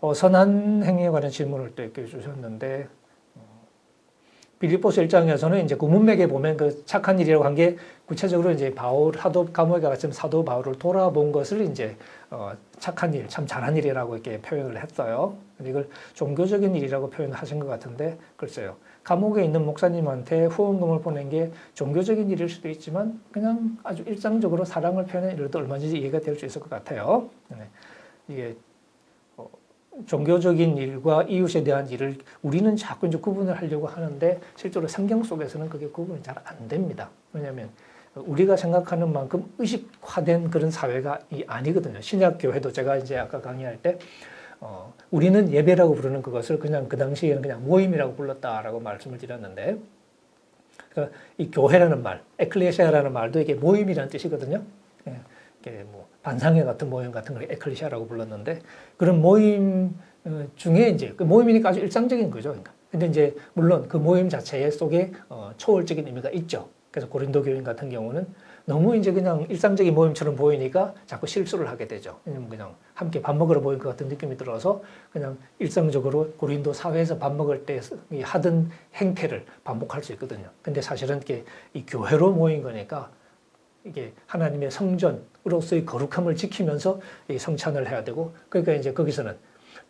어, 선한 행위에 관한 질문을 또 이렇게 주셨는데 빌립보스 1장에서는 이제 구문맥에 보면 그 착한 일이라고 한 게 구체적으로 이제 바울 사도 감옥에 갔으면 사도 바울을 돌아본 것을 이제 어 착한 일, 참 잘한 일이라고 이렇게 표현을 했어요. 이걸 종교적인 일이라고 표현하신 것 같은데 글쎄요. 감옥에 있는 목사님한테 후원금을 보낸 게 종교적인 일일 수도 있지만 그냥 아주 일상적으로 사랑을 표현한 일도 얼마든지 이해가 될 수 있을 것 같아요. 네. 이게 종교적인 일과 이웃에 대한 일을 우리는 자꾸 이제 구분을 하려고 하는데 실제로 성경 속에서는 그게 구분이 잘 안 됩니다. 왜냐하면 우리가 생각하는 만큼 의식화된 그런 사회가 아니거든요. 신약 교회도 제가 이제 아까 강의할 때 어, 우리는 예배라고 부르는 그것을 그냥 그 당시에는 그냥 모임이라고 불렀다라고 말씀을 드렸는데 그러니까 이 교회라는 말, 에클레시아라는 말도 이게 모임이라는 뜻이거든요. 예, 이게 뭐 반상회 같은 모임 같은 걸 에클리시아라고 불렀는데 그런 모임 어, 중에 이제 그 모임이니까 아주 일상적인 거죠. 그러니까. 근데 이제 물론 그 모임 자체에 속에 어, 초월적인 의미가 있죠. 그래서 고린도 교인 같은 경우는 너무 이제 그냥 일상적인 모임처럼 보이니까 자꾸 실수를 하게 되죠. 그냥 함께 밥 먹으러 모인 것 같은 느낌이 들어서 그냥 일상적으로 고린도 사회에서 밥 먹을 때 하던 행태를 반복할 수 있거든요. 근데 사실은 이게 이 교회로 모인 거니까 이게 하나님의 성전으로서의 거룩함을 지키면서 성찬을 해야 되고 그러니까 이제 거기서는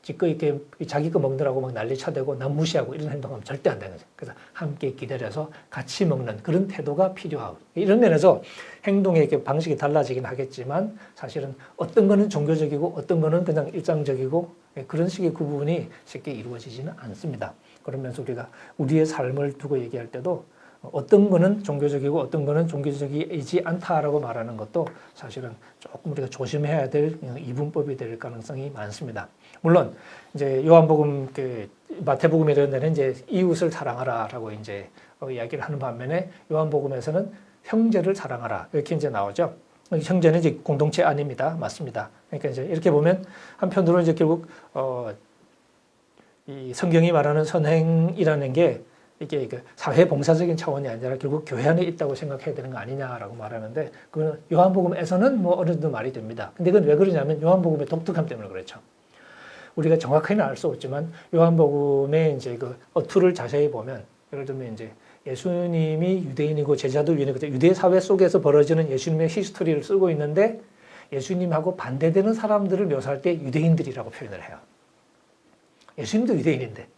지껏 이렇게 자기 거 먹느라고 막 난리 쳐대고 남 무시하고 이런 행동하면 절대 안 되는 거죠. 그래서 함께 기다려서 같이 먹는 그런 태도가 필요하고 이런 면에서 행동의 방식이 달라지긴 하겠지만 사실은 어떤 거는 종교적이고 어떤 거는 그냥 일상적이고 그런 식의 구분이 쉽게 이루어지지는 않습니다. 그러면서 우리가 우리의 삶을 두고 얘기할 때도 어떤 거는 종교적이고 어떤 거는 종교적이지 않다라고 말하는 것도 사실은 조금 우리가 조심해야 될 이분법이 될 가능성이 많습니다. 물론 이제 요한복음 그 마태복음에 이런 데는 이제 이웃을 사랑하라라고 이제 어, 이야기를 하는 반면에 요한복음에서는 형제를 사랑하라 이렇게 이제 나오죠. 형제는 이제 공동체 아닙니다. 맞습니다. 그러니까 이제 이렇게 보면 한편으로 이제 결국 어, 이 성경이 말하는 선행이라는 게 이게 그 사회 봉사적인 차원이 아니라 결국 교회 안에 있다고 생각해야 되는 거 아니냐라고 말하는데 그건 요한복음에서는 뭐 어느 정도 말이 됩니다. 근데 그건 왜 그러냐면 요한복음의 독특함 때문에 그렇죠. 우리가 정확히는 알 수 없지만 요한복음의 이제 그 어투를 자세히 보면 예를 들면 이제 예수님이 유대인이고 제자도 유대인이고 유대 사회 속에서 벌어지는 예수님의 히스토리를 쓰고 있는데 예수님하고 반대되는 사람들을 묘사할 때 유대인들이라고 표현을 해요. 예수님도 유대인인데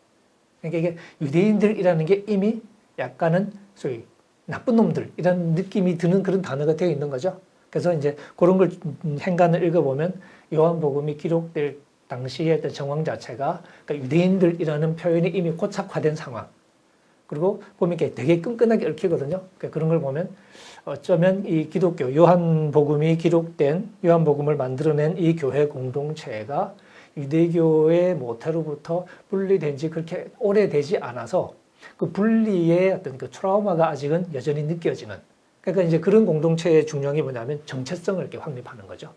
그러니까 이게 유대인들이라는 게 이미 약간은 소위 나쁜 놈들이라는 느낌이 드는 그런 단어가 되어 있는 거죠. 그래서 이제 그런 걸 행간을 읽어보면 요한복음이 기록될 당시의 정황 자체가 그러니까 유대인들이라는 표현이 이미 고착화된 상황. 그리고 보면 되게 끈끈하게 얽히거든요. 그러니까 그런 걸 보면 어쩌면 이 기독교 요한복음이 기록된 요한복음을 만들어낸 이 교회 공동체가 유대교의 모태로부터 분리된 지 그렇게 오래되지 않아서 그 분리의 어떤 그 트라우마가 아직은 여전히 느껴지는 그러니까 이제 그런 공동체의 중요한 뭐냐면 정체성을 이렇게 확립하는 거죠.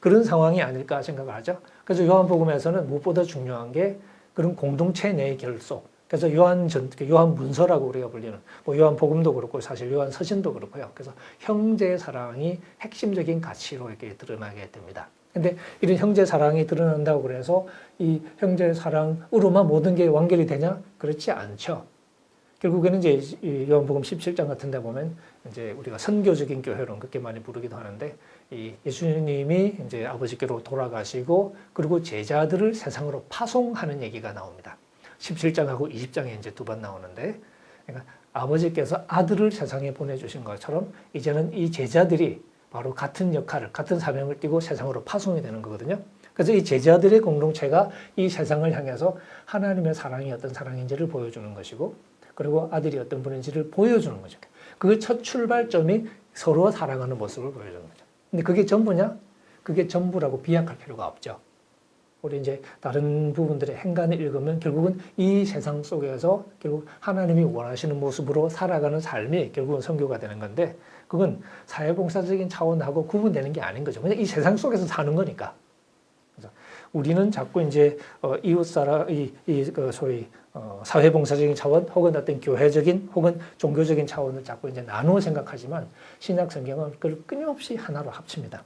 그런 상황이 아닐까 생각을 하죠. 그래서 요한복음에서는 무엇보다 중요한 게 그런 공동체 내의 결속. 그래서 요한 전, 요한 문서라고 우리가 불리는, 뭐 요한 복음도 그렇고 사실 요한 서신도 그렇고요. 그래서 형제 사랑이 핵심적인 가치로 이렇게 드러나게 됩니다. 근데 이런 형제 사랑이 드러난다고 그래서 이 형제 사랑으로만 모든 게 완결이 되냐? 그렇지 않죠. 결국에는 이제 요한복음 17장 같은 데 보면 이제 우리가 선교적인 교회론 그렇게 많이 부르기도 하는데 이 예수님이 이제 아버지께로 돌아가시고 그리고 제자들을 세상으로 파송하는 얘기가 나옵니다. 17장하고 20장에 이제 두 번 나오는데 그러니까 아버지께서 아들을 세상에 보내주신 것처럼 이제는 이 제자들이 바로 같은 역할을 같은 사명을 띠고 세상으로 파송이 되는 거거든요. 그래서 이 제자들의 공동체가 이 세상을 향해서 하나님의 사랑이 어떤 사랑인지를 보여주는 것이고 그리고 아들이 어떤 분인지를 보여주는 거죠. 그 첫 출발점이 서로 사랑하는 모습을 보여주는 거죠. 근데 그게 전부냐? 그게 전부라고 비약할 필요가 없죠. 우리 이제 다른 부분들의 행간을 읽으면 결국은 이 세상 속에서 결국 하나님이 원하시는 모습으로 살아가는 삶이 결국은 성교가 되는 건데 그건 사회봉사적인 차원하고 구분되는 게 아닌 거죠. 그냥 이 세상 속에서 사는 거니까. 그래서 우리는 자꾸 이제 어, 이웃 사람, 이, 이, 그 소위 어, 사회봉사적인 차원 혹은 어떤 교회적인 혹은 종교적인 차원을 자꾸 이제 나누어 생각하지만 신약 성경은 그걸 끊임없이 하나로 합칩니다.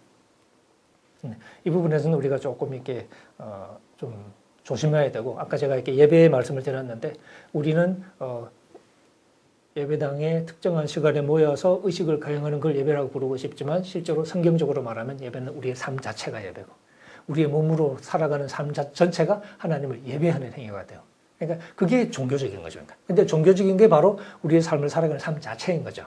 네. 이 부분에서는 우리가 조금 이렇게 어, 좀 조심해야 되고 아까 제가 이렇게 예배의 말씀을 드렸는데 우리는 어, 예배당에 특정한 시간에 모여서 의식을 거행하는 걸 예배라고 부르고 싶지만 실제로 성경적으로 말하면 예배는 우리의 삶 자체가 예배고 우리의 몸으로 살아가는 삶 자, 전체가 하나님을 예배하는 행위가 돼요. 그러니까 그게 종교적인 거죠. 그러니까. 근데 종교적인 게 바로 우리의 삶을 살아가는 삶 자체인 거죠.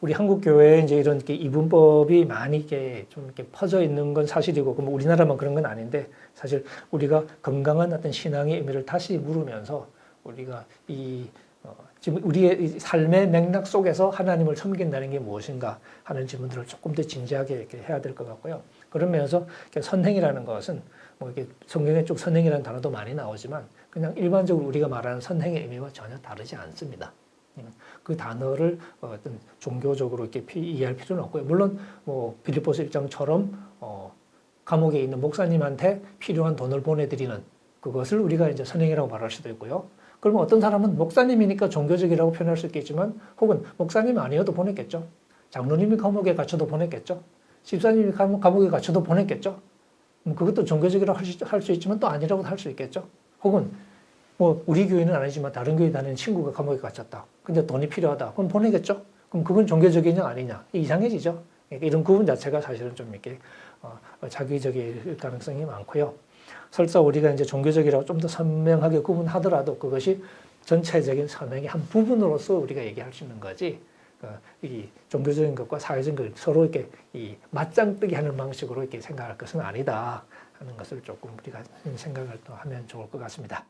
우리 한국 교회에 이제 이런 이분법이 많이 이렇게 좀 이렇게 퍼져 있는 건 사실이고, 그럼 우리나라만 그런 건 아닌데, 사실 우리가 건강한 어떤 신앙의 의미를 다시 물으면서 우리가 이 어, 지금 우리의 이 삶의 맥락 속에서 하나님을 섬긴다는 게 무엇인가 하는 질문들을 조금 더 진지하게 이렇게 해야 될 것 같고요. 그러면서 선행이라는 것은 뭐 이렇게 성경에 쭉 선행이라는 단어도 많이 나오지만 그냥 일반적으로 우리가 말하는 선행의 의미와 전혀 다르지 않습니다. 그 단어를 어떤 종교적으로 이렇게 이해할 필요는 없고요. 물론 뭐 빌립보서 1장처럼 어 감옥에 있는 목사님한테 필요한 돈을 보내드리는 그것을 우리가 이제 선행이라고 말할 수도 있고요. 그러면 어떤 사람은 목사님이니까 종교적이라고 표현할 수 있겠지만 혹은 목사님 아니어도 보냈겠죠. 장로님이 감옥에 갇혀도 보냈겠죠. 집사님이 감옥에 갇혀도 보냈겠죠. 그것도 종교적이라고 할 수 있지만 또 아니라고 할수 있겠죠. 혹은 뭐 우리 교회는 아니지만 다른 교회 다니는 친구가 감옥에 갇혔다. 근데 돈이 필요하다. 그럼 보내겠죠. 그럼 그건 종교적이냐 아니냐 이상해지죠. 이런 구분 자체가 사실은 좀 이렇게 어, 자기적일 가능성이 많고요. 설사 우리가 이제 종교적이라고 좀 더 선명하게 구분하더라도 그것이 전체적인 선행의 한 부분으로서 우리가 얘기할 수 있는 거지. 어, 이 종교적인 것과 사회적인 것 서로 이렇게 이 맞짱뜨기 하는 방식으로 이렇게 생각할 것은 아니다 하는 것을 조금 우리가 생각을 또 하면 좋을 것 같습니다.